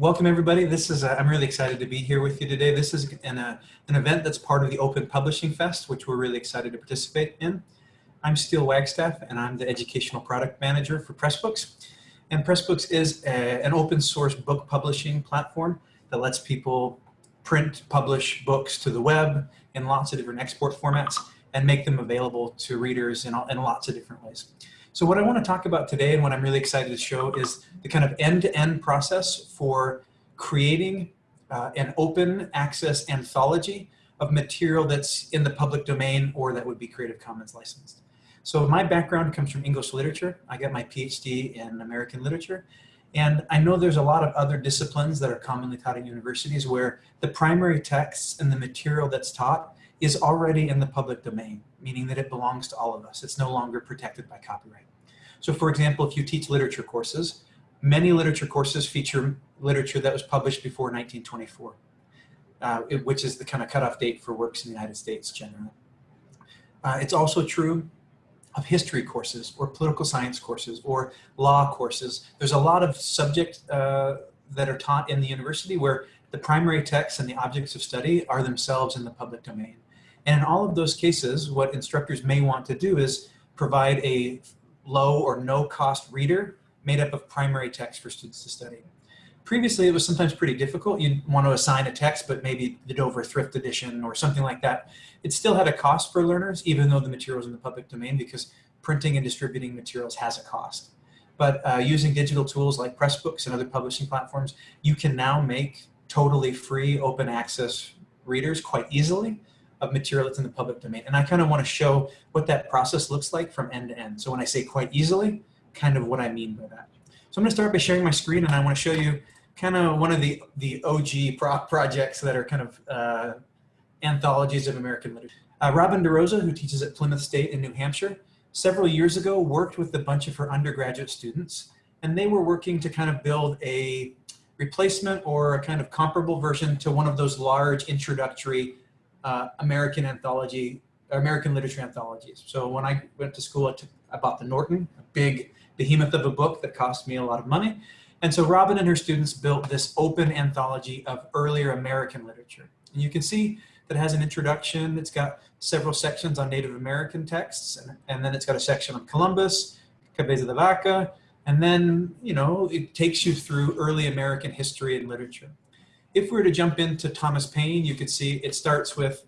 Welcome everybody. This is, I'm really excited to be here with you today. This is an, uh, an event that's part of the Open Publishing Fest, which we're really excited to participate in. I'm Steel Wagstaff and I'm the Educational Product Manager for Pressbooks. And Pressbooks is a, an open source book publishing platform that lets people print, publish books to the web in lots of different export formats and make them available to readers in, all, in lots of different ways. So what I want to talk about today and what I'm really excited to show is the kind of end-to-end -end process for creating uh, an open access anthology of material that's in the public domain or that would be Creative Commons licensed. So my background comes from English literature. I got my PhD in American literature. And I know there's a lot of other disciplines that are commonly taught at universities where the primary texts and the material that's taught is already in the public domain, meaning that it belongs to all of us. It's no longer protected by copyright. So for example, if you teach literature courses, many literature courses feature literature that was published before 1924, uh, it, which is the kind of cutoff date for works in the United States generally. Uh, it's also true of history courses or political science courses or law courses. There's a lot of subject uh, that are taught in the university where the primary texts and the objects of study are themselves in the public domain. And in all of those cases, what instructors may want to do is provide a low or no cost reader made up of primary text for students to study. Previously, it was sometimes pretty difficult. You'd want to assign a text, but maybe the Dover Thrift Edition or something like that. It still had a cost for learners, even though the material is in the public domain, because printing and distributing materials has a cost. But uh, using digital tools like Pressbooks and other publishing platforms, you can now make totally free open access readers quite easily of material that's in the public domain. And I kind of want to show what that process looks like from end to end. So when I say quite easily, kind of what I mean by that. So I'm going to start by sharing my screen and I want to show you kind of one of the, the OG pro projects that are kind of uh, anthologies of American literature. Uh, Robin DeRosa, who teaches at Plymouth State in New Hampshire, several years ago worked with a bunch of her undergraduate students and they were working to kind of build a replacement or a kind of comparable version to one of those large introductory uh, American anthology, American literature anthologies. So when I went to school, I, took, I bought the Norton, a big behemoth of a book that cost me a lot of money. And so Robin and her students built this open anthology of earlier American literature. And you can see that it has an introduction. It's got several sections on Native American texts, and, and then it's got a section on Columbus, Cabeza de Vaca, and then, you know, it takes you through early American history and literature. If we were to jump into Thomas Paine, you could see it starts with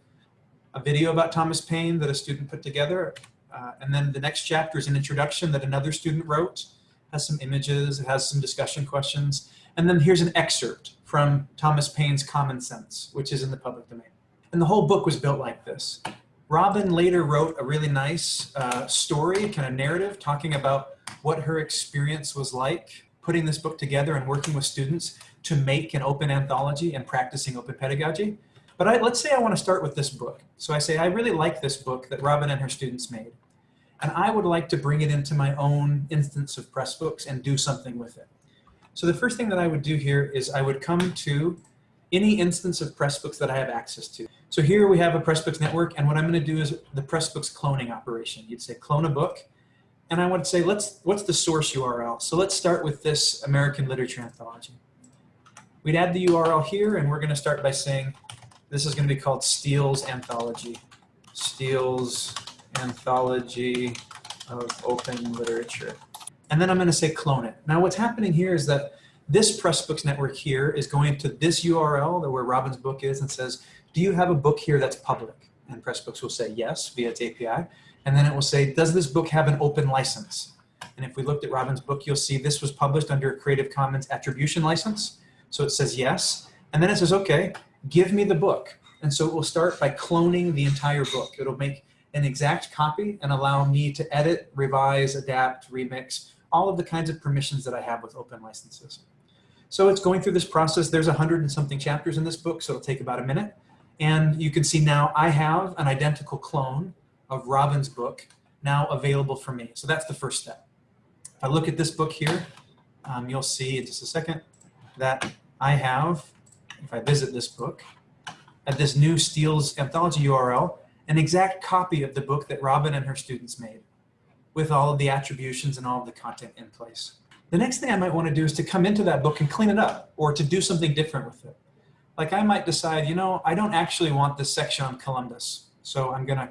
a video about Thomas Paine that a student put together. Uh, and then the next chapter is an introduction that another student wrote, has some images, it has some discussion questions. And then here's an excerpt from Thomas Paine's Common Sense, which is in the public domain. And the whole book was built like this. Robin later wrote a really nice uh, story, kind of narrative, talking about what her experience was like putting this book together and working with students to make an open anthology and practicing open pedagogy. But I, let's say I want to start with this book. So I say, I really like this book that Robin and her students made. And I would like to bring it into my own instance of Pressbooks and do something with it. So the first thing that I would do here is I would come to any instance of Pressbooks that I have access to. So here we have a Pressbooks network, and what I'm going to do is the Pressbooks cloning operation. You'd say clone a book, and I would say, let's what's the source URL? So let's start with this American Literature Anthology. We'd add the URL here, and we're going to start by saying this is going to be called Steel's Anthology. Steel's Anthology of Open Literature. And then I'm going to say clone it. Now what's happening here is that this Pressbooks network here is going to this URL where Robin's book is and says, do you have a book here that's public? And Pressbooks will say yes via its API. And then it will say, does this book have an open license? And if we looked at Robin's book, you'll see this was published under a Creative Commons attribution license. So it says yes. And then it says, okay, give me the book. And so it will start by cloning the entire book. It'll make an exact copy and allow me to edit, revise, adapt, remix, all of the kinds of permissions that I have with open licenses. So it's going through this process. There's a hundred and something chapters in this book, so it'll take about a minute. And you can see now I have an identical clone of Robin's book now available for me. So that's the first step. If I look at this book here, um, you'll see in just a second that I have, if I visit this book, at this new Steel's Anthology URL, an exact copy of the book that Robin and her students made with all of the attributions and all of the content in place. The next thing I might want to do is to come into that book and clean it up or to do something different with it. Like I might decide, you know, I don't actually want this section on Columbus. So I'm going to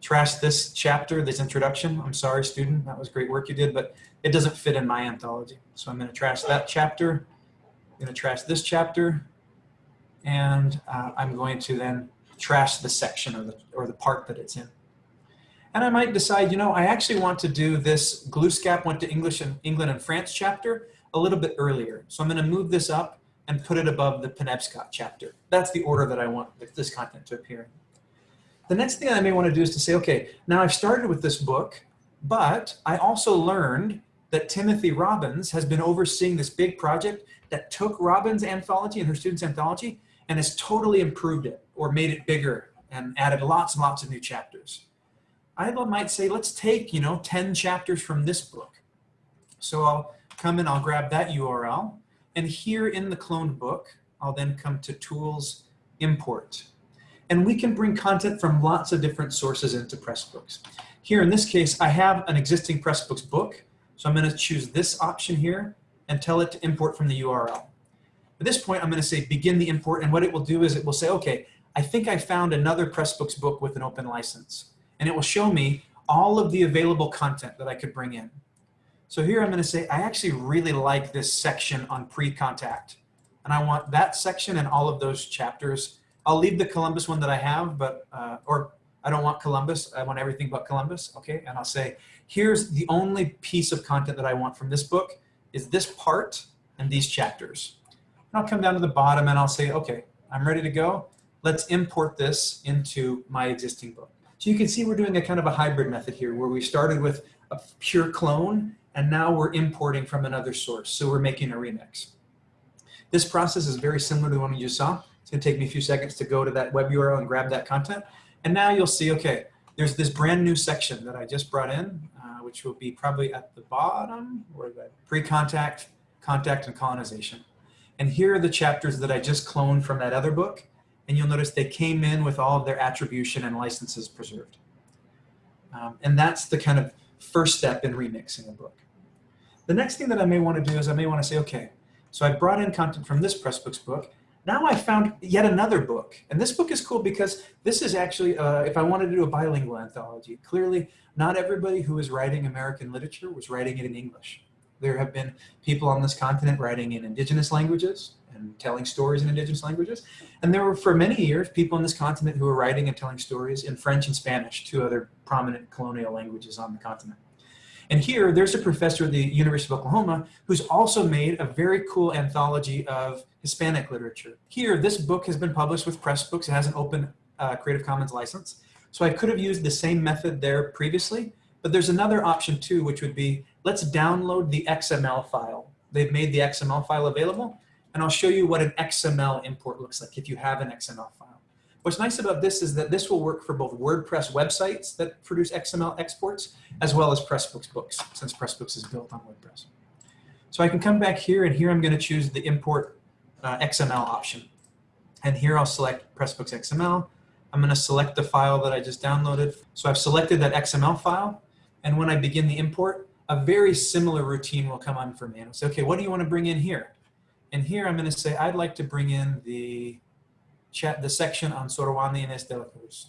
trash this chapter, this introduction. I'm sorry, student, that was great work you did, but it doesn't fit in my anthology. So I'm going to trash that chapter. Going to trash this chapter. And uh, I'm going to then trash the section or the, or the part that it's in. And I might decide, you know, I actually want to do this Glooscap went to English and England and France chapter a little bit earlier. So I'm going to move this up and put it above the Penobscot chapter. That's the order that I want this content to appear in. The next thing I may want to do is to say, okay, now I've started with this book, but I also learned that Timothy Robbins has been overseeing this big project that took Robin's anthology and her students' anthology and has totally improved it or made it bigger and added lots and lots of new chapters. I might say, let's take, you know, 10 chapters from this book. So I'll come in, I'll grab that URL, and here in the cloned book, I'll then come to Tools, Import. And we can bring content from lots of different sources into Pressbooks. Here in this case, I have an existing Pressbooks book, so I'm gonna choose this option here and tell it to import from the URL. At this point, I'm gonna say begin the import, and what it will do is it will say, okay, I think I found another Pressbooks book with an open license and it will show me all of the available content that I could bring in. So here I'm going to say, I actually really like this section on pre-contact. And I want that section and all of those chapters. I'll leave the Columbus one that I have, but, uh, or I don't want Columbus. I want everything but Columbus. Okay. And I'll say, here's the only piece of content that I want from this book is this part and these chapters. And I'll come down to the bottom and I'll say, okay, I'm ready to go. Let's import this into my existing book. So you can see we're doing a kind of a hybrid method here where we started with a pure clone and now we're importing from another source. So we're making a remix. This process is very similar to the one you saw. It's gonna take me a few seconds to go to that web URL and grab that content. And now you'll see, okay, there's this brand new section that I just brought in, which will be probably at the bottom, or the pre-contact, contact, and colonization. And here are the chapters that I just cloned from that other book and you'll notice they came in with all of their attribution and licenses preserved. Um, and that's the kind of first step in remixing a book. The next thing that I may want to do is I may want to say, okay, so I brought in content from this Pressbooks book. Now I found yet another book. And this book is cool because this is actually, uh, if I wanted to do a bilingual anthology, clearly not everybody who is writing American literature was writing it in English. There have been people on this continent writing in indigenous languages, and telling stories in indigenous languages. And there were, for many years, people on this continent who were writing and telling stories in French and Spanish, two other prominent colonial languages on the continent. And here, there's a professor at the University of Oklahoma who's also made a very cool anthology of Hispanic literature. Here, this book has been published with Pressbooks. It has an open uh, Creative Commons license. So I could have used the same method there previously, but there's another option too, which would be, let's download the XML file. They've made the XML file available, and I'll show you what an XML import looks like if you have an XML file. What's nice about this is that this will work for both WordPress websites that produce XML exports, as well as Pressbooks books, since Pressbooks is built on WordPress. So I can come back here, and here I'm going to choose the import uh, XML option. And here I'll select Pressbooks XML. I'm going to select the file that I just downloaded. So I've selected that XML file, and when I begin the import, a very similar routine will come on for me. And I'll say, okay, what do you want to bring in here? And here I'm going to say I'd like to bring in the the section on Sorowan and Estela Cruz.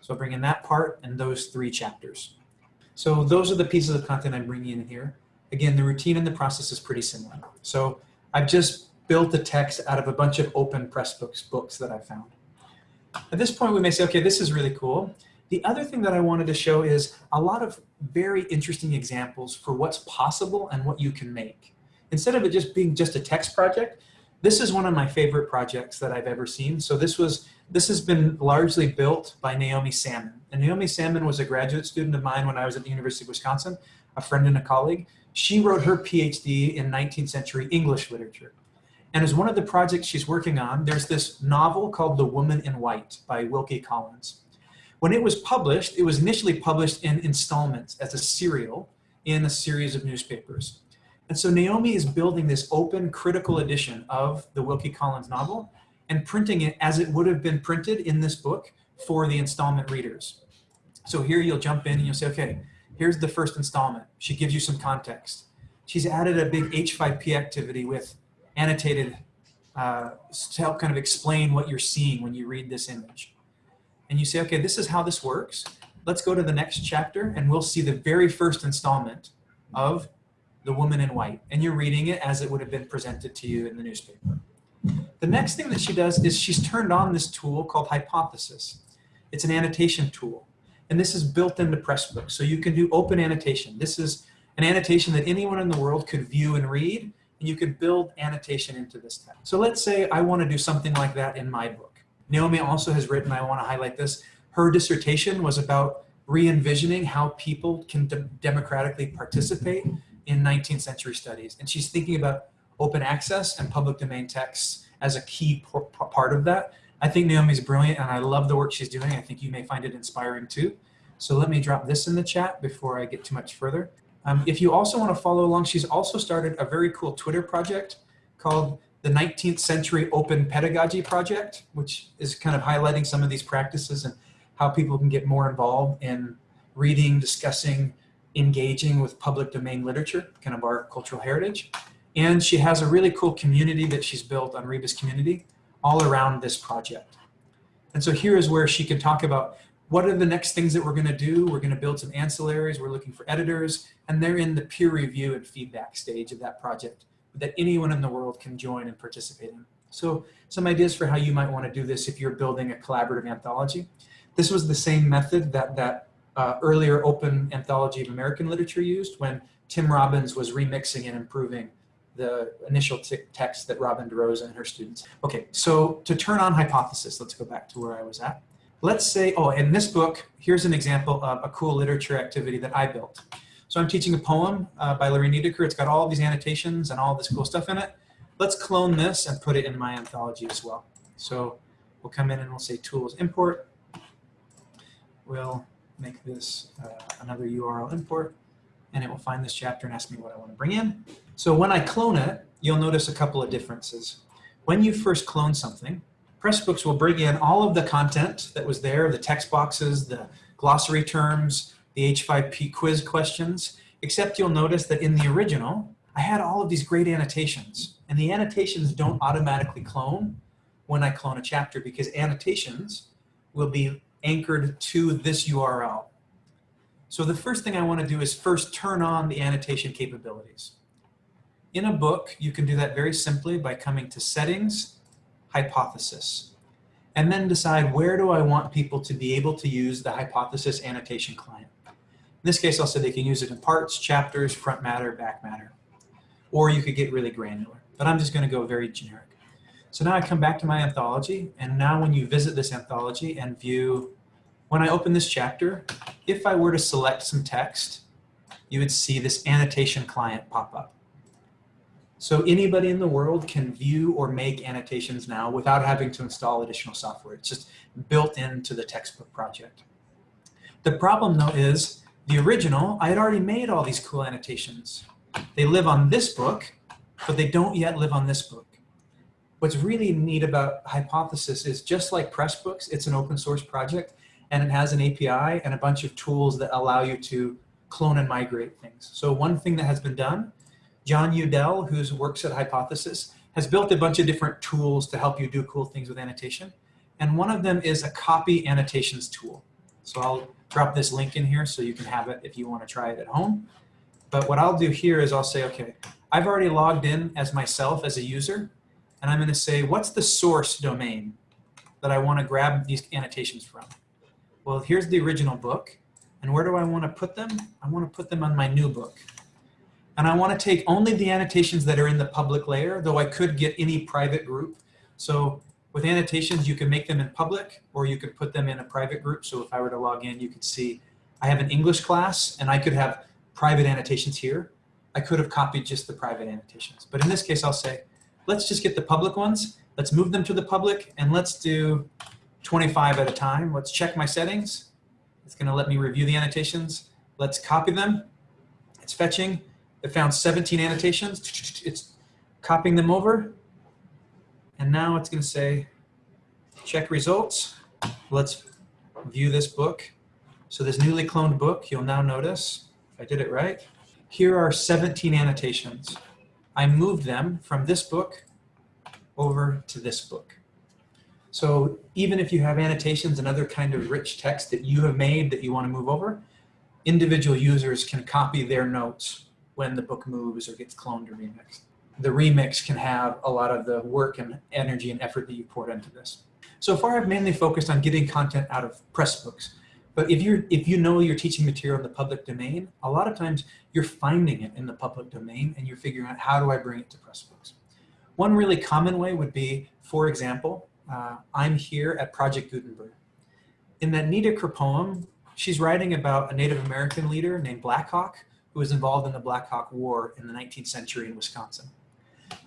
So bring in that part and those three chapters. So those are the pieces of content I'm bringing in here. Again, the routine and the process is pretty similar. So I've just built the text out of a bunch of open Pressbooks books that I found. At this point, we may say, okay, this is really cool. The other thing that I wanted to show is a lot of very interesting examples for what's possible and what you can make instead of it just being just a text project, this is one of my favorite projects that I've ever seen. So this was this has been largely built by Naomi Salmon. And Naomi Salmon was a graduate student of mine when I was at the University of Wisconsin, a friend and a colleague. She wrote her PhD in 19th century English literature. And as one of the projects she's working on, there's this novel called The Woman in White by Wilkie Collins. When it was published, it was initially published in installments as a serial in a series of newspapers. And so Naomi is building this open critical edition of the Wilkie Collins novel and printing it as it would have been printed in this book for the installment readers. So here you'll jump in and you'll say, okay, here's the first installment. She gives you some context. she's added a big H5P activity with annotated uh, to help kind of explain what you're seeing when you read this image. And you say, okay, this is how this works. Let's go to the next chapter and we'll see the very first installment of The Woman in White. And you're reading it as it would have been presented to you in the newspaper. The next thing that she does is she's turned on this tool called Hypothesis. It's an annotation tool. And this is built into Pressbooks. So you can do open annotation. This is an annotation that anyone in the world could view and read. And you could build annotation into this text. So let's say I want to do something like that in my book. Naomi also has written, I want to highlight this, her dissertation was about re-envisioning how people can de democratically participate in 19th century studies. And she's thinking about open access and public domain texts as a key part of that. I think Naomi's brilliant and I love the work she's doing. I think you may find it inspiring too. So let me drop this in the chat before I get too much further. Um, if you also want to follow along, she's also started a very cool Twitter project called the 19th Century Open Pedagogy Project, which is kind of highlighting some of these practices and how people can get more involved in reading, discussing, engaging with public domain literature, kind of our cultural heritage. And she has a really cool community that she's built on Rebus Community all around this project. And so here is where she can talk about what are the next things that we're going to do. We're going to build some ancillaries. We're looking for editors, and they're in the peer review and feedback stage of that project that anyone in the world can join and participate in. So some ideas for how you might want to do this if you're building a collaborative anthology. This was the same method that that uh, earlier open anthology of American literature used when Tim Robbins was remixing and improving the initial text that Robin DeRosa and her students. Okay, so to turn on hypothesis, let's go back to where I was at. Let's say, oh, in this book, here's an example of a cool literature activity that I built. So I'm teaching a poem uh, by Lorraine Niedecker. It's got all these annotations and all this cool stuff in it. Let's clone this and put it in my anthology as well. So we'll come in and we'll say tools import. We'll make this uh, another URL import and it will find this chapter and ask me what I want to bring in. So when I clone it, you'll notice a couple of differences. When you first clone something, Pressbooks will bring in all of the content that was there, the text boxes, the glossary terms, the H5P quiz questions, except you'll notice that in the original, I had all of these great annotations. And the annotations don't automatically clone when I clone a chapter because annotations will be anchored to this URL. So the first thing I want to do is first turn on the annotation capabilities. In a book, you can do that very simply by coming to Settings, Hypothesis, and then decide where do I want people to be able to use the Hypothesis annotation client. In this case, I'll say they can use it in parts, chapters, front matter, back matter, or you could get really granular, but I'm just going to go very generic. So now I come back to my anthology, and now when you visit this anthology and view, when I open this chapter, if I were to select some text, you would see this annotation client pop up. So anybody in the world can view or make annotations now without having to install additional software. It's just built into the textbook project. The problem though is the original, I had already made all these cool annotations. They live on this book, but they don't yet live on this book. What's really neat about Hypothesis is just like Pressbooks, it's an open source project and it has an API and a bunch of tools that allow you to clone and migrate things. So one thing that has been done Jon Udell, who works at Hypothesis, has built a bunch of different tools to help you do cool things with annotation. And one of them is a copy annotations tool. So I'll drop this link in here so you can have it if you want to try it at home. But what I'll do here is I'll say, okay, I've already logged in as myself as a user, and I'm going to say, what's the source domain that I want to grab these annotations from? Well, here's the original book. And where do I want to put them? I want to put them on my new book. And I want to take only the annotations that are in the public layer, though I could get any private group. So with annotations, you can make them in public or you could put them in a private group. So if I were to log in, you could see I have an English class and I could have private annotations here. I could have copied just the private annotations. But in this case, I'll say, let's just get the public ones. Let's move them to the public and let's do 25 at a time. Let's check my settings. It's going to let me review the annotations. Let's copy them. It's fetching. It found 17 annotations. It's copying them over. And now it's going to say, check results. Let's view this book. So this newly cloned book, you'll now notice, if I did it right, here are 17 annotations. I moved them from this book over to this book. So even if you have annotations and other kind of rich text that you have made that you want to move over, individual users can copy their notes when the book moves or gets cloned or remixed. The remix can have a lot of the work and energy and effort that you poured into this. So far I've mainly focused on getting content out of Pressbooks. But if you're if you know you're teaching material in the public domain, a lot of times you're finding it in the public domain and you're figuring out how do I bring it to Pressbooks. One really common way would be, for example, uh, I'm here at Project Gutenberg. In that Niedecker poem, she's writing about a Native American leader named Black Hawk who was involved in the Black Hawk War in the 19th century in Wisconsin.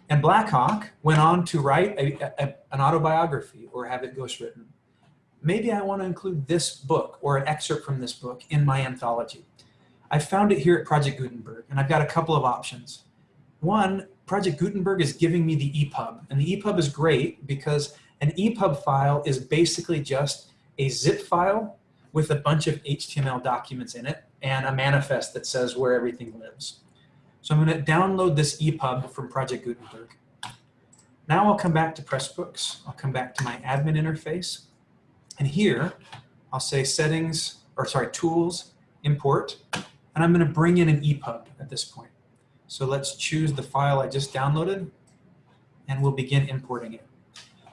And Black Hawk went on to write a, a, an autobiography or have it ghostwritten. Maybe I want to include this book or an excerpt from this book in my anthology. I found it here at Project Gutenberg, and I've got a couple of options. One, Project Gutenberg is giving me the EPUB, and the EPUB is great because an EPUB file is basically just a zip file with a bunch of HTML documents in it and a manifest that says where everything lives. So I'm going to download this EPUB from Project Gutenberg. Now I'll come back to Pressbooks. I'll come back to my admin interface. And here I'll say settings, or sorry, tools, import, and I'm going to bring in an EPUB at this point. So let's choose the file I just downloaded and we'll begin importing it.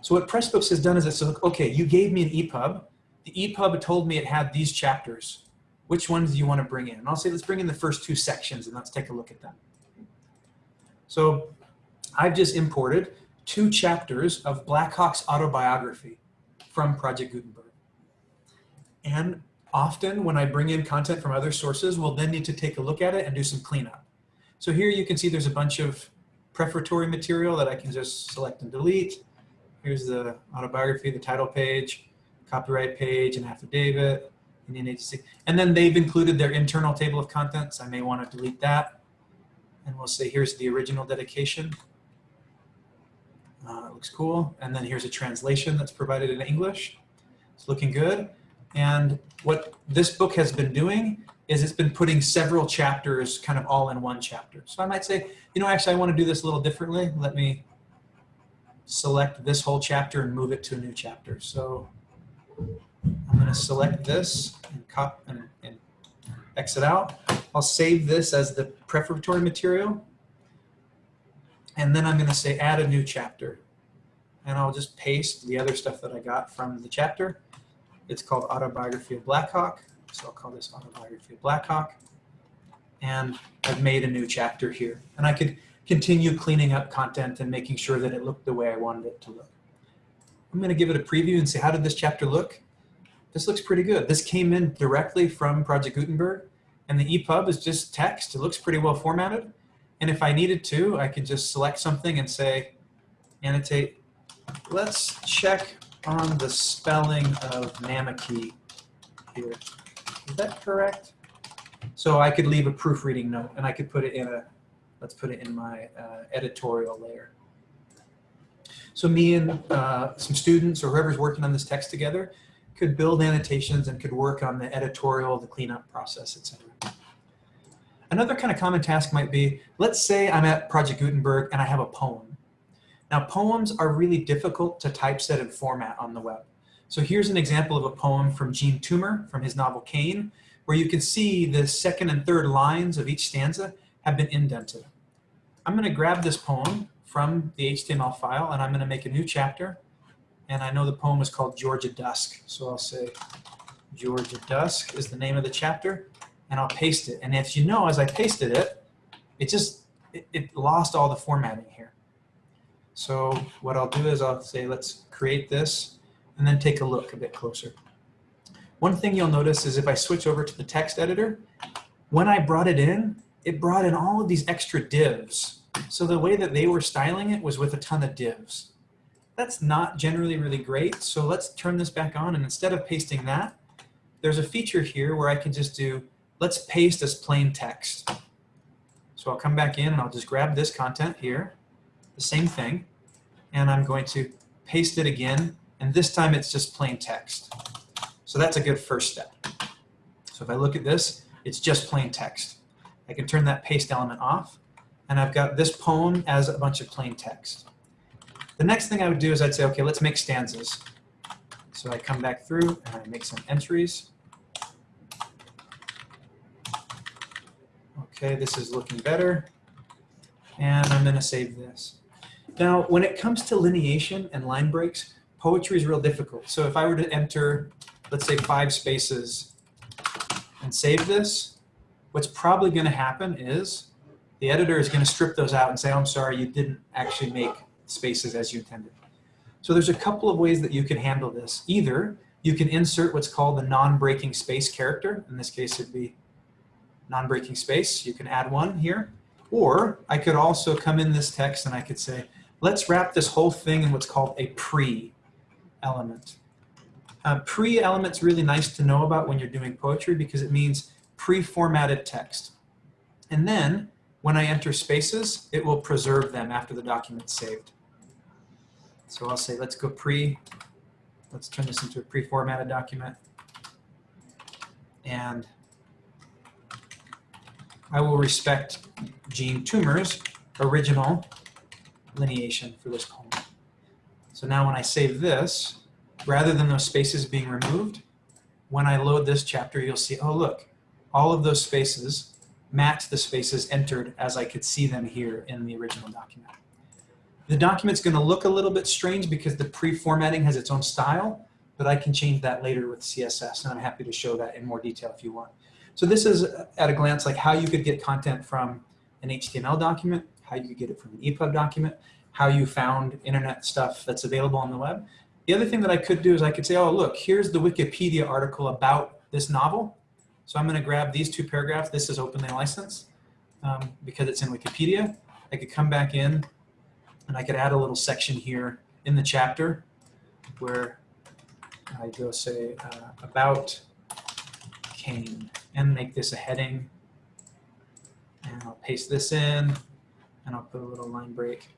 So what Pressbooks has done is it says, okay, you gave me an EPUB. The EPUB told me it had these chapters. Which ones do you want to bring in? And I'll say, let's bring in the first two sections and let's take a look at them. So I've just imported two chapters of Black Hawk's autobiography from Project Gutenberg. And often when I bring in content from other sources, we'll then need to take a look at it and do some cleanup. So here you can see there's a bunch of prefatory material that I can just select and delete. Here's the autobiography, the title page, copyright page, and affidavit. And then they've included their internal table of contents. I may want to delete that. And we'll say, here's the original dedication. Uh, it looks cool. And then here's a translation that's provided in English. It's looking good. And what this book has been doing is it's been putting several chapters kind of all in one chapter. So I might say, you know, actually I want to do this a little differently. Let me select this whole chapter and move it to a new chapter. So I'm going to select this and, cop and, and exit out. I'll save this as the preparatory material. And then I'm going to say add a new chapter. And I'll just paste the other stuff that I got from the chapter. It's called Autobiography of Blackhawk. So I'll call this Autobiography of Blackhawk. And I've made a new chapter here. And I could continue cleaning up content and making sure that it looked the way I wanted it to look. I'm going to give it a preview and say, how did this chapter look? This looks pretty good. This came in directly from Project Gutenberg. And the EPUB is just text. It looks pretty well formatted. And if I needed to, I could just select something and say, annotate. Let's check on the spelling of Namakee here. Is that correct? So I could leave a proofreading note and I could put it in a, let's put it in my uh, editorial layer. So me and uh, some students or whoever's working on this text together could build annotations and could work on the editorial, the cleanup process, etc. Another kind of common task might be, let's say I'm at Project Gutenberg and I have a poem. Now poems are really difficult to typeset and format on the web. So here's an example of a poem from Jean Toomer from his novel Cane, where you can see the second and third lines of each stanza have been indented. I'm going to grab this poem from the HTML file and I'm going to make a new chapter. And I know the poem is called Georgia Dusk. So I'll say Georgia Dusk is the name of the chapter and I'll paste it. And as you know, as I pasted it, it just, it, it lost all the formatting here. So what I'll do is I'll say, let's create this and then take a look a bit closer. One thing you'll notice is if I switch over to the text editor, when I brought it in, it brought in all of these extra divs. So the way that they were styling it was with a ton of divs. That's not generally really great. So let's turn this back on. And instead of pasting that, there's a feature here where I can just do, let's paste as plain text. So I'll come back in and I'll just grab this content here, the same thing, and I'm going to paste it again and this time it's just plain text. So that's a good first step. So if I look at this, it's just plain text. I can turn that paste element off, and I've got this poem as a bunch of plain text. The next thing I would do is I'd say, okay, let's make stanzas. So I come back through and I make some entries. Okay, this is looking better. And I'm gonna save this. Now, when it comes to lineation and line breaks, poetry is real difficult. So if I were to enter, let's say five spaces and save this, what's probably gonna happen is the editor is gonna strip those out and say, oh, I'm sorry, you didn't actually make spaces as you intended. So there's a couple of ways that you can handle this. Either you can insert what's called the non-breaking space character. In this case, it'd be non-breaking space. You can add one here. Or I could also come in this text and I could say, let's wrap this whole thing in what's called a pre-element. Uh, pre-element's really nice to know about when you're doing poetry because it means pre-formatted text. And then when I enter spaces, it will preserve them after the document's saved. So I'll say, let's go pre, let's turn this into a pre-formatted document. And I will respect Jean Toomer's original lineation for this poem. So now when I save this, rather than those spaces being removed, when I load this chapter, you'll see, oh look, all of those spaces match the spaces entered as I could see them here in the original document. The document's gonna look a little bit strange because the pre-formatting has its own style, but I can change that later with CSS, and I'm happy to show that in more detail if you want. So this is, at a glance, like how you could get content from an HTML document, how you could get it from an EPUB document, how you found internet stuff that's available on the web. The other thing that I could do is I could say, oh, look, here's the Wikipedia article about this novel. So I'm going to grab these two paragraphs. This is openly licensed um, because it's in Wikipedia. I could come back in and I could add a little section here in the chapter where I go say uh, about Cane and make this a heading. And I'll paste this in and I'll put a little line break.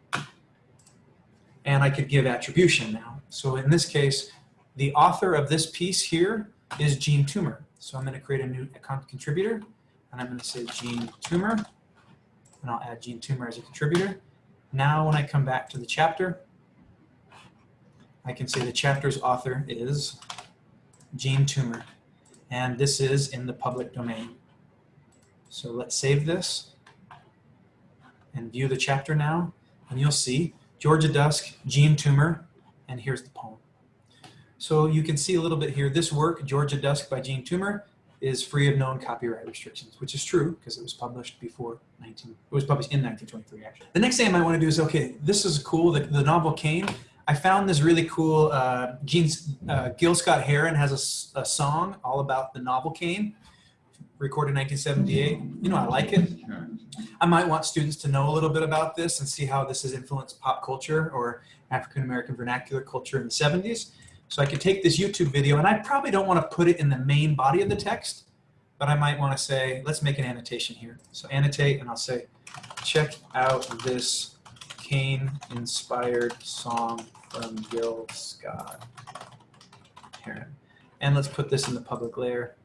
And I could give attribution now. So in this case, the author of this piece here is Jean Toomer. So I'm going to create a new account contributor and I'm going to say Jean Toomer and I'll add Jean Toomer as a contributor. Now when I come back to the chapter, I can say the chapter's author is Jean Toomer, and this is in the public domain. So let's save this and view the chapter now, and you'll see Georgia Dusk, Jean Toomer, and here's the poem. So you can see a little bit here, this work, Georgia Dusk by Jean Toomer, is free of known copyright restrictions, which is true because it was published before 19, it was published in 1923 actually. The next thing I might want to do is, okay, this is cool, the, the novel Cane. I found this really cool, uh, Gene, uh, Gil Scott Heron has a, a, song all about the novel Cane, recorded in 1978. You know, I like it. I might want students to know a little bit about this and see how this has influenced pop culture or African-American vernacular culture in the 70s. So I could take this YouTube video and I probably don't want to put it in the main body of the text, but I might want to say, let's make an annotation here. So annotate and I'll say, check out this Cane inspired song from Gil Scott. And let's put this in the public layer.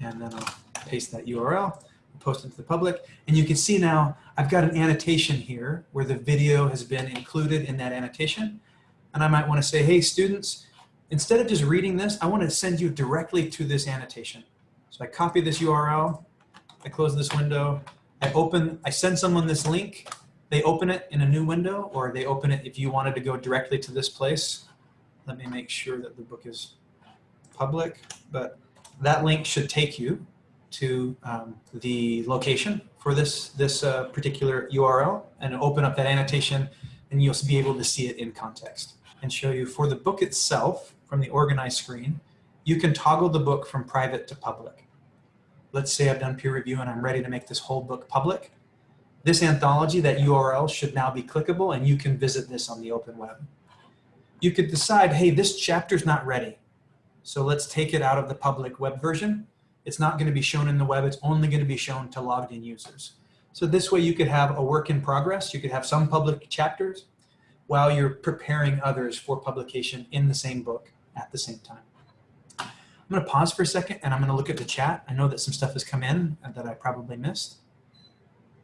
And then I'll paste that URL, post it to the public. And you can see now I've got an annotation here where the video has been included in that annotation and I might want to say, hey, students, instead of just reading this, I want to send you directly to this annotation. So I copy this URL, I close this window, I open, I send someone this link, they open it in a new window, or they open it if you wanted to go directly to this place. Let me make sure that the book is public, but that link should take you to um, the location for this, this uh, particular URL and open up that annotation and you'll be able to see it in context and show you for the book itself from the organized screen, you can toggle the book from private to public. Let's say I've done peer review and I'm ready to make this whole book public. This anthology, that URL should now be clickable and you can visit this on the open web. You could decide, hey, this chapter's not ready. So let's take it out of the public web version. It's not gonna be shown in the web, it's only gonna be shown to logged in users. So this way you could have a work in progress. You could have some public chapters while you're preparing others for publication in the same book at the same time. I'm going to pause for a second and I'm going to look at the chat. I know that some stuff has come in that I probably missed.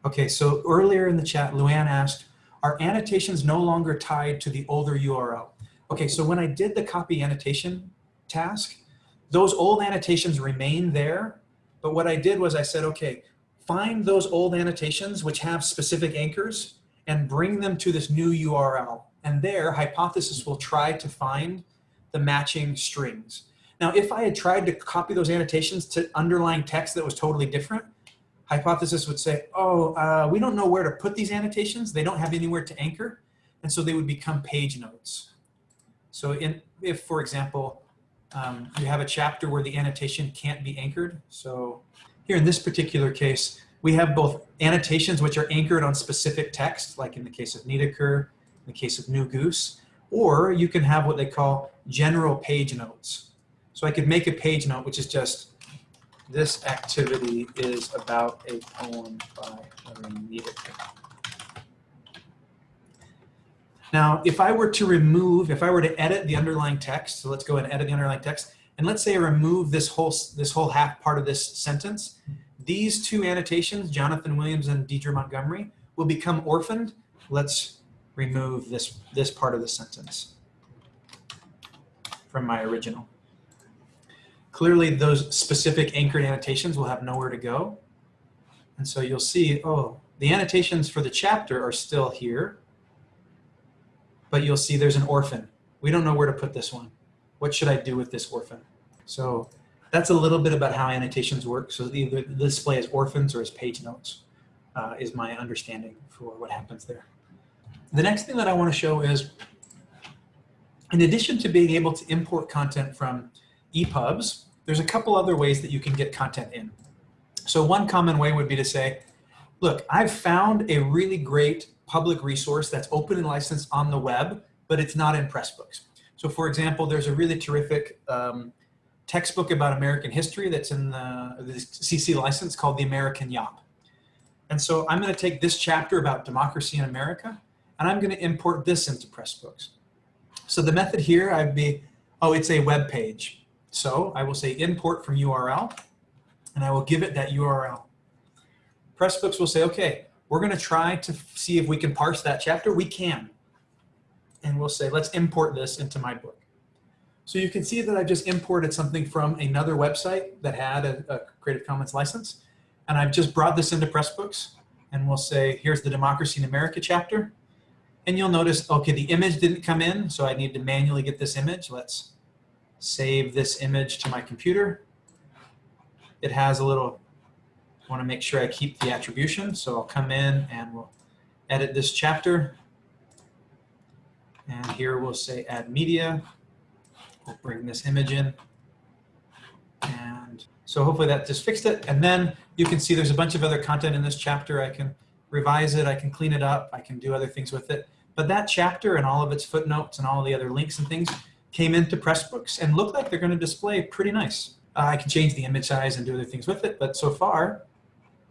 Okay, so earlier in the chat, Luann asked, are annotations no longer tied to the older URL? Okay, so when I did the copy annotation task, those old annotations remain there. But what I did was I said, okay, find those old annotations which have specific anchors and bring them to this new URL. And there, Hypothesis will try to find the matching strings. Now, if I had tried to copy those annotations to underlying text that was totally different, Hypothesis would say, oh, uh, we don't know where to put these annotations. They don't have anywhere to anchor. And so they would become page notes. So in, if, for example, um, you have a chapter where the annotation can't be anchored. So here in this particular case, we have both annotations which are anchored on specific text, like in the case of Niedecker, in the case of New Goose, or you can have what they call general page notes. So I could make a page note which is just this activity is about a poem by Niedecker. Now, if I were to remove, if I were to edit the underlying text, so let's go and edit the underlying text, and let's say I remove this whole, this whole half part of this sentence, these two annotations, Jonathan Williams and Deidre Montgomery, will become orphaned. Let's remove this, this part of the sentence from my original. Clearly, those specific anchored annotations will have nowhere to go. And so you'll see, oh, the annotations for the chapter are still here, but you'll see there's an orphan. We don't know where to put this one. What should I do with this orphan? So that's a little bit about how annotations work. So either the display as orphans or as page notes uh, is my understanding for what happens there. The next thing that I want to show is, in addition to being able to import content from EPUBs, there's a couple other ways that you can get content in. So one common way would be to say, look, I've found a really great public resource that's open and licensed on the web, but it's not in Pressbooks. So for example, there's a really terrific um, textbook about American history that's in the, the CC license called The American Yawp. And so I'm gonna take this chapter about democracy in America, and I'm gonna import this into Pressbooks. So the method here, I'd be, oh, it's a web page. So I will say import from URL, and I will give it that URL. Pressbooks will say, okay, we're going to try to see if we can parse that chapter. We can. And we'll say, let's import this into my book. So you can see that I've just imported something from another website that had a, a Creative Commons license. And I've just brought this into Pressbooks. And we'll say, here's the Democracy in America chapter. And you'll notice, okay, the image didn't come in, so I need to manually get this image. Let's save this image to my computer. It has a little, I want to make sure I keep the attribution. So I'll come in and we'll edit this chapter. And here we'll say add media. We'll bring this image in. And so hopefully that just fixed it. And then you can see there's a bunch of other content in this chapter. I can revise it, I can clean it up, I can do other things with it. But that chapter and all of its footnotes and all the other links and things came into Pressbooks and look like they're going to display pretty nice. Uh, I can change the image size and do other things with it, but so far,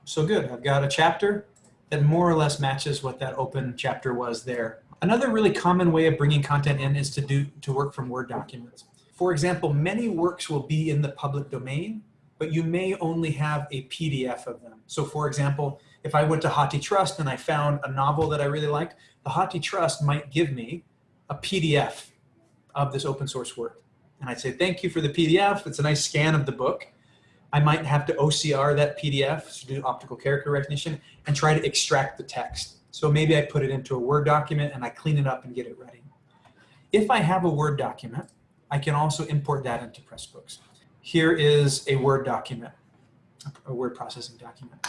so good. I've got a chapter that more or less matches what that open chapter was there. Another really common way of bringing content in is to do to work from Word documents. For example, many works will be in the public domain, but you may only have a PDF of them. So for example, if I went to HathiTrust and I found a novel that I really liked, the HathiTrust might give me a PDF of this open source work. And I'd say, thank you for the PDF. It's a nice scan of the book. I might have to OCR that PDF to do optical character recognition and try to extract the text. So maybe I put it into a Word document and I clean it up and get it ready. If I have a Word document, I can also import that into Pressbooks. Here is a Word document, a word processing document.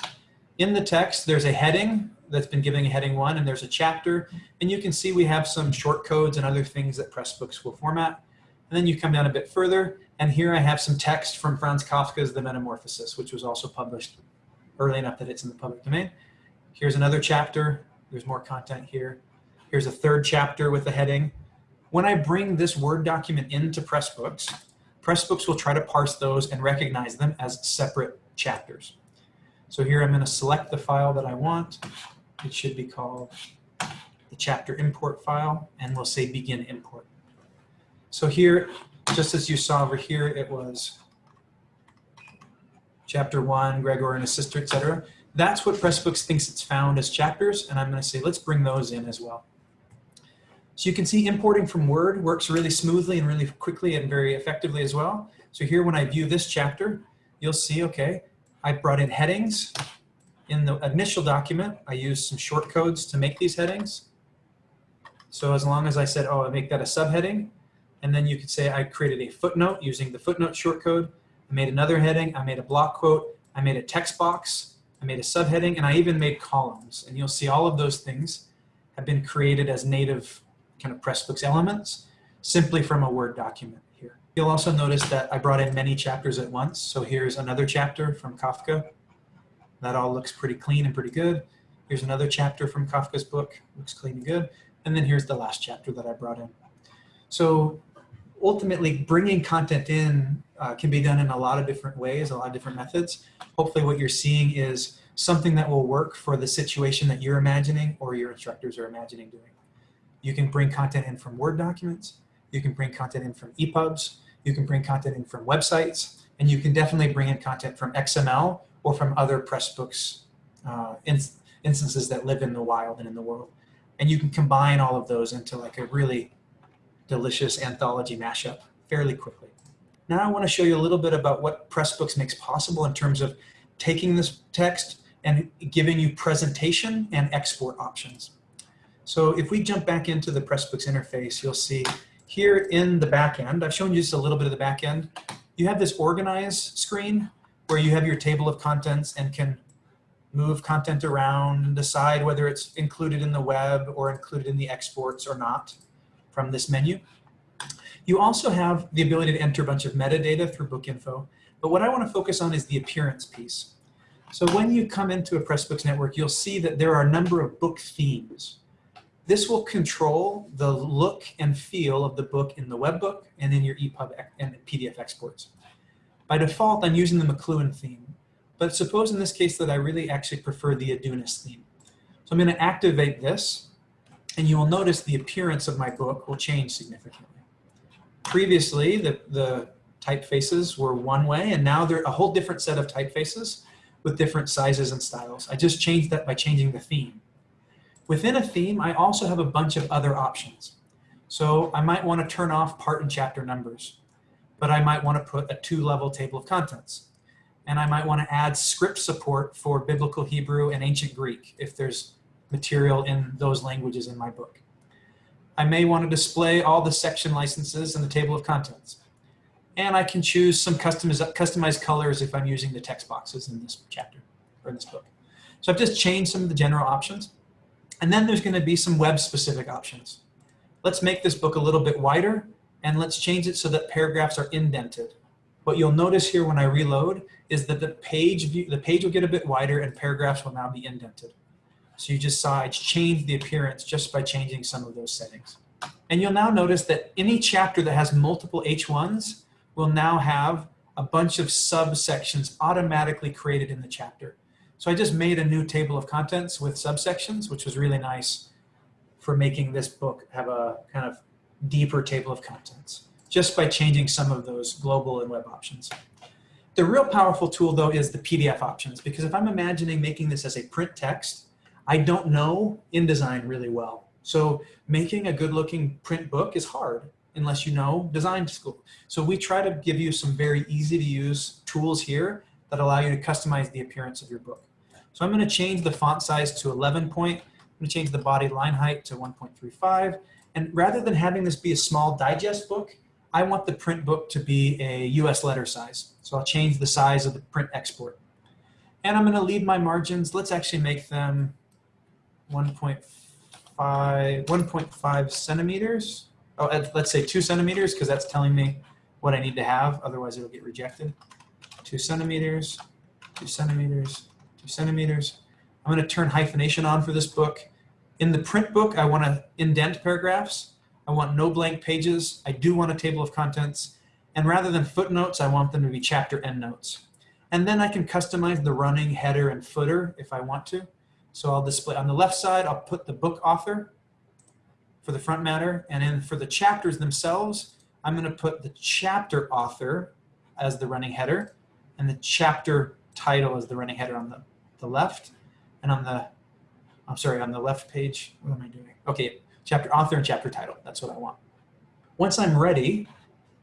In the text, there's a heading that's been given a heading one, and there's a chapter, and you can see we have some short codes and other things that Pressbooks will format. And then you come down a bit further, and here I have some text from Franz Kafka's The Metamorphosis, which was also published early enough that it's in the public domain. Here's another chapter. There's more content here. Here's a third chapter with a heading. When I bring this Word document into Pressbooks, Pressbooks will try to parse those and recognize them as separate chapters. So here I'm going to select the file that I want. It should be called the chapter import file, and we'll say begin import. So here, just as you saw over here, it was chapter one, Gregor and his sister, etc. That's what Pressbooks thinks it's found as chapters, and I'm going to say let's bring those in as well. So you can see importing from Word works really smoothly and really quickly and very effectively as well. So here when I view this chapter, you'll see, okay, I brought in headings. In the initial document, I used some short codes to make these headings. So as long as I said, oh, I make that a subheading, and then you could say I created a footnote using the footnote shortcode. I made another heading, I made a block quote, I made a text box, I made a subheading, and I even made columns. And you'll see all of those things have been created as native kind of Pressbooks elements simply from a Word document here. You'll also notice that I brought in many chapters at once. So here's another chapter from Kafka. That all looks pretty clean and pretty good. Here's another chapter from Kafka's book, looks clean and good. And then here's the last chapter that I brought in. So ultimately bringing content in uh, can be done in a lot of different ways, a lot of different methods. Hopefully what you're seeing is something that will work for the situation that you're imagining or your instructors are imagining doing. You can bring content in from Word documents, you can bring content in from EPUBs, you can bring content in from websites, and you can definitely bring in content from XML or from other Pressbooks uh, inst instances that live in the wild and in the world. And you can combine all of those into like a really delicious anthology mashup fairly quickly. Now I want to show you a little bit about what Pressbooks makes possible in terms of taking this text and giving you presentation and export options. So if we jump back into the Pressbooks interface, you'll see here in the back end, I've shown you just a little bit of the back end, you have this organize screen where you have your table of contents and can move content around and decide whether it's included in the web or included in the exports or not from this menu. You also have the ability to enter a bunch of metadata through book info, but what I want to focus on is the appearance piece. So when you come into a Pressbooks network, you'll see that there are a number of book themes. This will control the look and feel of the book in the web book and in your EPUB and PDF exports. By default, I'm using the McLuhan theme, but suppose in this case that I really actually prefer the Adunis theme. So I'm going to activate this, and you will notice the appearance of my book will change significantly. Previously, the, the typefaces were one way, and now they're a whole different set of typefaces with different sizes and styles. I just changed that by changing the theme. Within a theme, I also have a bunch of other options. So I might want to turn off part and chapter numbers, but I might want to put a two-level table of contents. And I might want to add script support for Biblical Hebrew and Ancient Greek if there's material in those languages in my book. I may want to display all the section licenses in the table of contents. And I can choose some customized colors if I'm using the text boxes in this chapter or in this book. So I've just changed some of the general options. And then there's going to be some web specific options. Let's make this book a little bit wider and let's change it so that paragraphs are indented. What you'll notice here when I reload is that the page view, the page will get a bit wider and paragraphs will now be indented. So you just saw it's changed the appearance just by changing some of those settings. And you'll now notice that any chapter that has multiple H1s will now have a bunch of subsections automatically created in the chapter. So I just made a new table of contents with subsections, which was really nice for making this book have a kind of deeper table of contents, just by changing some of those global and web options. The real powerful tool though is the PDF options, because if I'm imagining making this as a print text, I don't know InDesign really well. So making a good looking print book is hard unless you know design school. So we try to give you some very easy to use tools here that allow you to customize the appearance of your book. So I'm going to change the font size to 11 point. I'm going to change the body line height to 1.35. And rather than having this be a small digest book, I want the print book to be a US letter size. So I'll change the size of the print export. And I'm going to leave my margins. Let's actually make them 1.5 1.5 centimeters. Oh, let's say two centimeters because that's telling me what I need to have. Otherwise, it'll get rejected. Two centimeters, two centimeters, two centimeters. I'm going to turn hyphenation on for this book. In the print book, I want to indent paragraphs. I want no blank pages. I do want a table of contents. And rather than footnotes, I want them to be chapter endnotes. And then I can customize the running header and footer if I want to. So I'll display on the left side, I'll put the book author for the front matter. And then for the chapters themselves, I'm going to put the chapter author as the running header and the chapter title is the running header on the, the left. And on the, I'm sorry, on the left page, what am I doing? Okay, chapter author and chapter title. That's what I want. Once I'm ready,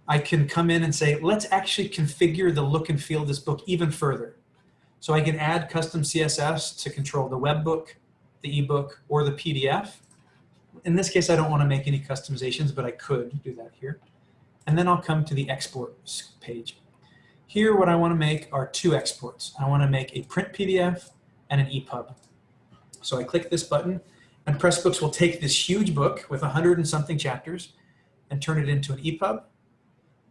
I can come in and say, let's actually configure the look and feel of this book even further. So I can add custom CSS to control the web book, the ebook, or the PDF. In this case, I don't want to make any customizations, but I could do that here. And then I'll come to the export page. Here, what I want to make are two exports. I want to make a print PDF and an EPUB. So I click this button and Pressbooks will take this huge book with a hundred and something chapters and turn it into an EPUB.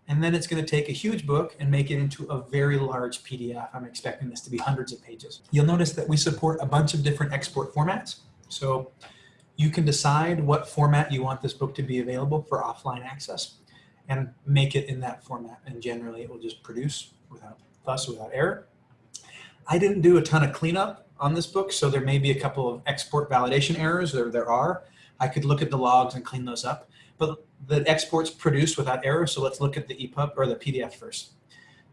And then it's going to take a huge book and make it into a very large PDF. I'm expecting this to be hundreds of pages. You'll notice that we support a bunch of different export formats. So you can decide what format you want this book to be available for offline access and make it in that format. And generally it will just produce without fuss, without error. I didn't do a ton of cleanup on this book, so there may be a couple of export validation errors, there, there are. I could look at the logs and clean those up but the export's produced without error. So let's look at the EPUB or the PDF first.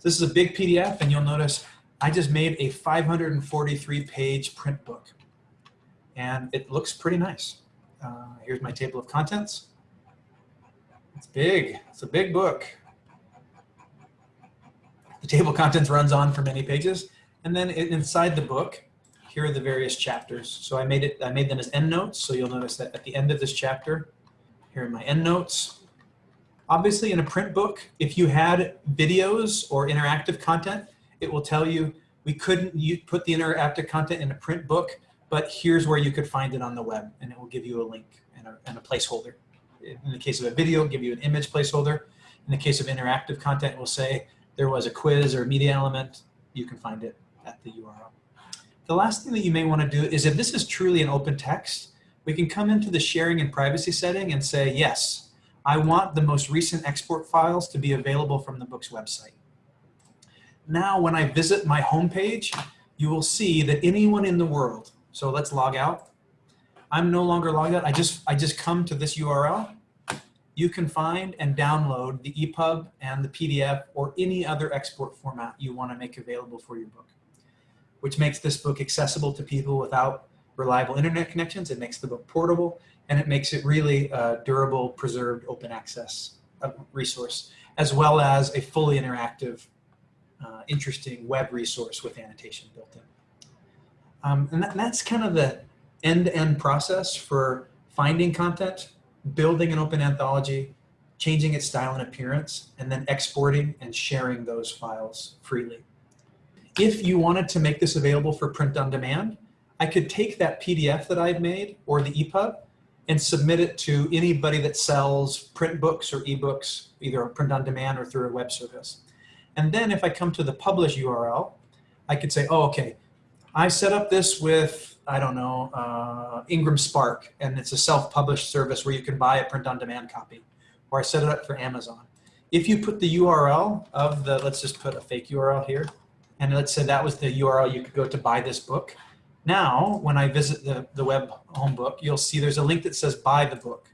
This is a big PDF and you'll notice I just made a 543 page print book and it looks pretty nice. Uh, here's my table of contents. It's big, it's a big book. The table of contents runs on for many pages. And then inside the book, here are the various chapters. So I made it, I made them as endnotes. So you'll notice that at the end of this chapter, here are my endnotes. Obviously in a print book, if you had videos or interactive content, it will tell you we couldn't put the interactive content in a print book, but here's where you could find it on the web and it will give you a link and a, and a placeholder. In the case of a video, give you an image placeholder. In the case of interactive content, we'll say there was a quiz or a media element, you can find it at the URL. The last thing that you may want to do is if this is truly an open text, we can come into the sharing and privacy setting and say, yes, I want the most recent export files to be available from the book's website. Now, when I visit my homepage, you will see that anyone in the world, so let's log out. I'm no longer logged out. I just, I just come to this URL. You can find and download the EPUB and the PDF or any other export format you want to make available for your book, which makes this book accessible to people without reliable internet connections, it makes the book portable, and it makes it really a durable, preserved, open access uh, resource, as well as a fully interactive, uh, interesting web resource with annotation built in. Um, and, that, and that's kind of the end-to-end -end process for finding content, building an open anthology, changing its style and appearance, and then exporting and sharing those files freely. If you wanted to make this available for print on demand, I could take that PDF that I've made or the EPUB and submit it to anybody that sells print books or ebooks, either print on demand or through a web service. And then if I come to the publish URL, I could say, oh, okay, I set up this with, I don't know, uh, Ingram Spark, and it's a self-published service where you can buy a print on demand copy, or I set it up for Amazon. If you put the URL of the, let's just put a fake URL here, and let's say that was the URL you could go to buy this book, now, when I visit the, the web home book, you'll see there's a link that says buy the book.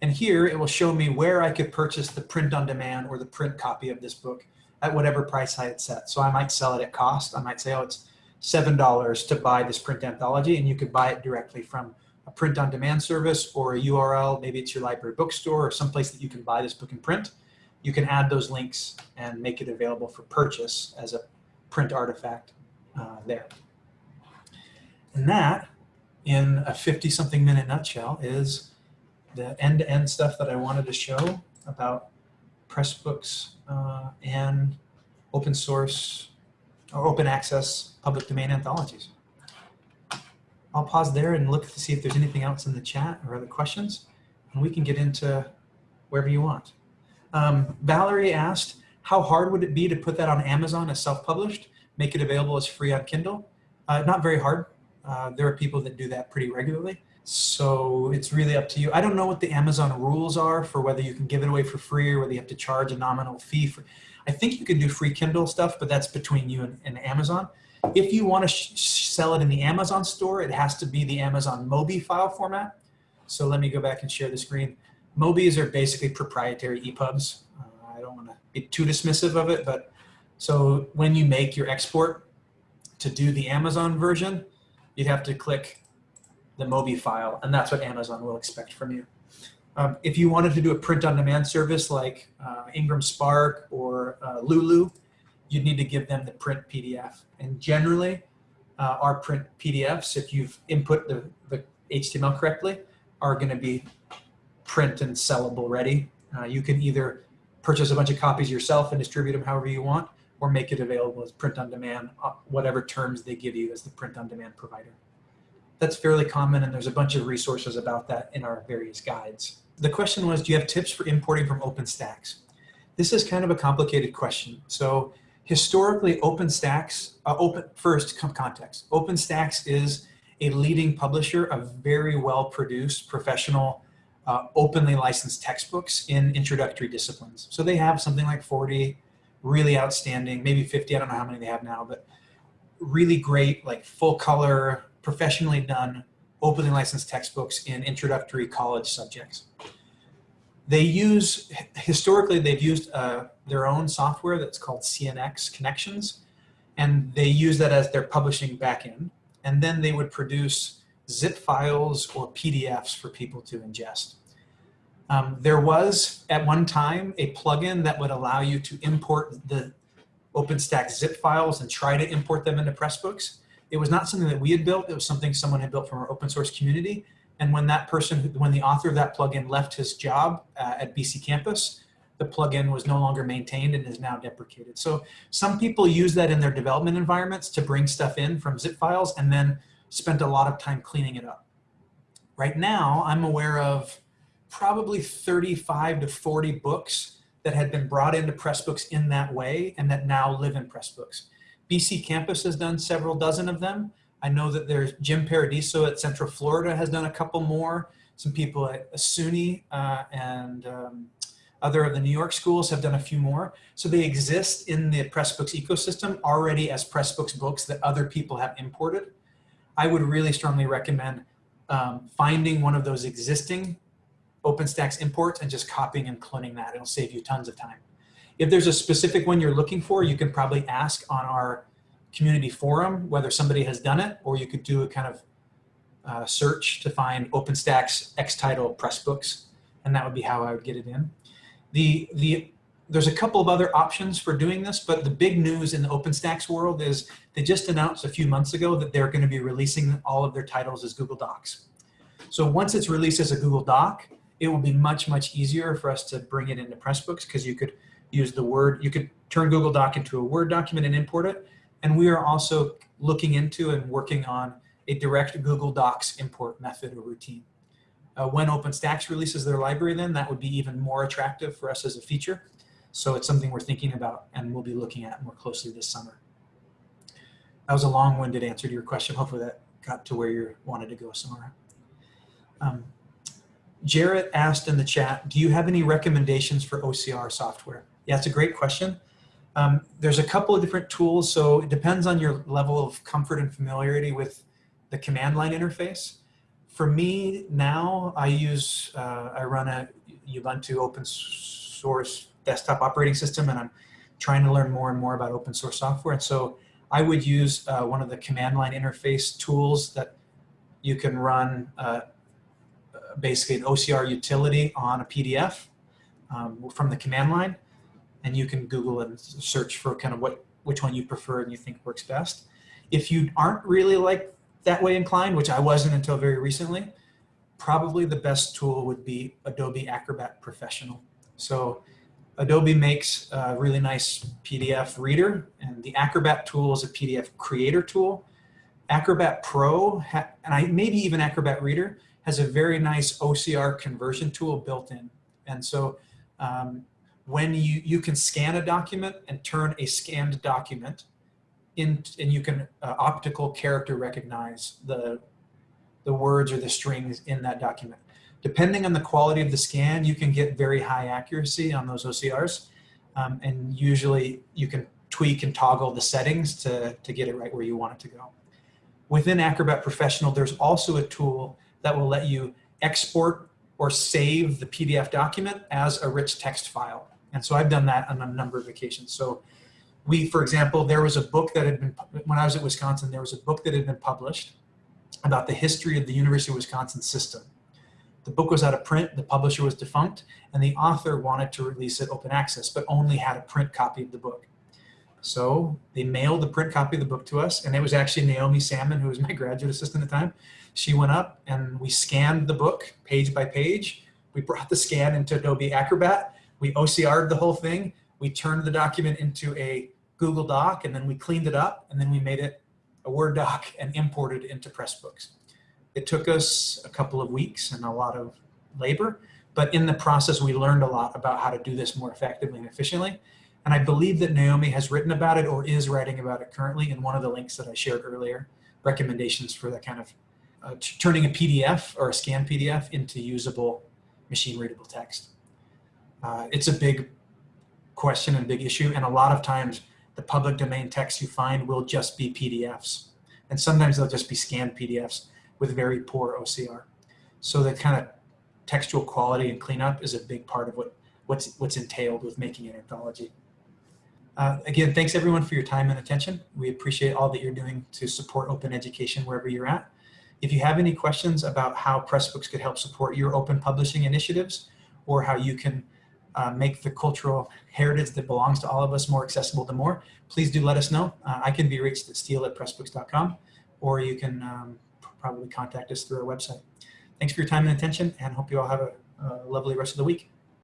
And here it will show me where I could purchase the print on demand or the print copy of this book at whatever price I had set. So I might sell it at cost. I might say, oh, it's $7 to buy this print anthology and you could buy it directly from a print on demand service or a URL, maybe it's your library bookstore or someplace that you can buy this book in print. You can add those links and make it available for purchase as a print artifact uh, there. And that, in a 50 something minute nutshell, is the end-to-end stuff that I wanted to show about Pressbooks uh, and open source or open access public domain anthologies. I'll pause there and look to see if there's anything else in the chat or other questions, and we can get into wherever you want. Um, Valerie asked, how hard would it be to put that on Amazon as self-published, make it available as free on Kindle? Uh, not very hard. Uh, there are people that do that pretty regularly. So it's really up to you. I don't know what the Amazon rules are for whether you can give it away for free or whether you have to charge a nominal fee. For, I think you can do free Kindle stuff, but that's between you and, and Amazon. If you want to sell it in the Amazon store, it has to be the Amazon Mobi file format. So let me go back and share the screen. Mobis are basically proprietary EPUBs. Uh, I don't want to be too dismissive of it, but so when you make your export to do the Amazon version, you'd have to click the Mobi file, and that's what Amazon will expect from you. Um, if you wanted to do a print-on-demand service like uh, Ingram Spark or uh, Lulu, you'd need to give them the print PDF. And generally, uh, our print PDFs, if you've input the, the HTML correctly, are going to be print and sellable ready. Uh, you can either purchase a bunch of copies yourself and distribute them however you want, or make it available as print on demand, uh, whatever terms they give you as the print on demand provider. That's fairly common and there's a bunch of resources about that in our various guides. The question was, do you have tips for importing from OpenStax? This is kind of a complicated question. So historically OpenStax, uh, open, first context, OpenStax is a leading publisher of very well produced professional uh, openly licensed textbooks in introductory disciplines. So they have something like 40 really outstanding, maybe 50, I don't know how many they have now, but really great, like full color, professionally done, openly licensed textbooks in introductory college subjects. They use, historically, they've used uh, their own software that's called CNX Connexions, and they use that as their publishing backend. And then they would produce zip files or PDFs for people to ingest. Um, there was at one time a plugin that would allow you to import the OpenStax zip files and try to import them into Pressbooks. It was not something that we had built. It was something someone had built from our open source community. And when that person, when the author of that plugin left his job uh, at BC Campus, the plugin was no longer maintained and is now deprecated. So some people use that in their development environments to bring stuff in from zip files and then spent a lot of time cleaning it up. Right now, I'm aware of probably 35 to 40 books that had been brought into Pressbooks in that way and that now live in Pressbooks. BC Campus has done several dozen of them. I know that there's Jim Paradiso at Central Florida has done a couple more. Some people at SUNY uh, and um, other of the New York schools have done a few more. So they exist in the Pressbooks ecosystem already as Pressbooks books that other people have imported. I would really strongly recommend um, finding one of those existing OpenStax imports and just copying and cloning that. It'll save you tons of time. If there's a specific one you're looking for, you can probably ask on our community forum whether somebody has done it, or you could do a kind of uh, search to find OpenStax X title press books, and that would be how I would get it in. The, the there's a couple of other options for doing this, but the big news in the OpenStax world is they just announced a few months ago that they're going to be releasing all of their titles as Google Docs. So once it's released as a Google Doc, it will be much, much easier for us to bring it into Pressbooks because you could use the Word, you could turn Google Doc into a Word document and import it. And we are also looking into and working on a direct Google Docs import method or routine. Uh, when OpenStax releases their library then, that would be even more attractive for us as a feature. So it's something we're thinking about and we'll be looking at more closely this summer. That was a long-winded answer to your question. Hopefully that got to where you wanted to go somewhere. Um, Jarrett asked in the chat, do you have any recommendations for OCR software? Yeah, it's a great question. Um, there's a couple of different tools, so it depends on your level of comfort and familiarity with the command line interface. For me now, I use, uh, I run a Ubuntu open source desktop operating system and I'm trying to learn more and more about open source software. And so I would use uh, one of the command line interface tools that you can run uh, basically an OCR utility on a PDF um, from the command line. And you can Google and search for kind of what which one you prefer and you think works best. If you aren't really like that way inclined, which I wasn't until very recently, probably the best tool would be Adobe Acrobat Professional. So Adobe makes a really nice PDF reader, and the Acrobat tool is a PDF creator tool. Acrobat Pro, and I maybe even Acrobat Reader, has a very nice OCR conversion tool built in. And so um, when you, you can scan a document and turn a scanned document in, and you can uh, optical character recognize the, the words or the strings in that document. Depending on the quality of the scan, you can get very high accuracy on those OCRs. Um, and usually you can tweak and toggle the settings to, to get it right where you want it to go. Within Acrobat Professional, there's also a tool that will let you export or save the PDF document as a rich text file. And so I've done that on a number of occasions. So we, for example, there was a book that had been, when I was at Wisconsin, there was a book that had been published about the history of the University of Wisconsin system. The book was out of print, the publisher was defunct, and the author wanted to release it open access, but only had a print copy of the book. So they mailed the print copy of the book to us, and it was actually Naomi Salmon, who was my graduate assistant at the time. She went up and we scanned the book page by page. We brought the scan into Adobe Acrobat. We OCR'd the whole thing. We turned the document into a Google Doc, and then we cleaned it up, and then we made it a Word doc and imported into Pressbooks. It took us a couple of weeks and a lot of labor, but in the process, we learned a lot about how to do this more effectively and efficiently. And I believe that Naomi has written about it or is writing about it currently in one of the links that I shared earlier, recommendations for that kind of uh, turning a PDF or a scanned PDF into usable machine readable text. Uh, it's a big question and big issue. And a lot of times the public domain text you find will just be PDFs. And sometimes they'll just be scanned PDFs with very poor OCR. So the kind of textual quality and cleanup is a big part of what, what's, what's entailed with making an anthology. Uh, again, thanks everyone for your time and attention. We appreciate all that you're doing to support open education wherever you're at. If you have any questions about how Pressbooks could help support your open publishing initiatives or how you can uh, make the cultural heritage that belongs to all of us more accessible to more, please do let us know. Uh, I can be reached at steel at pressbooks.com or you can um, probably contact us through our website. Thanks for your time and attention and hope you all have a, a lovely rest of the week.